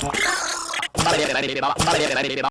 ババ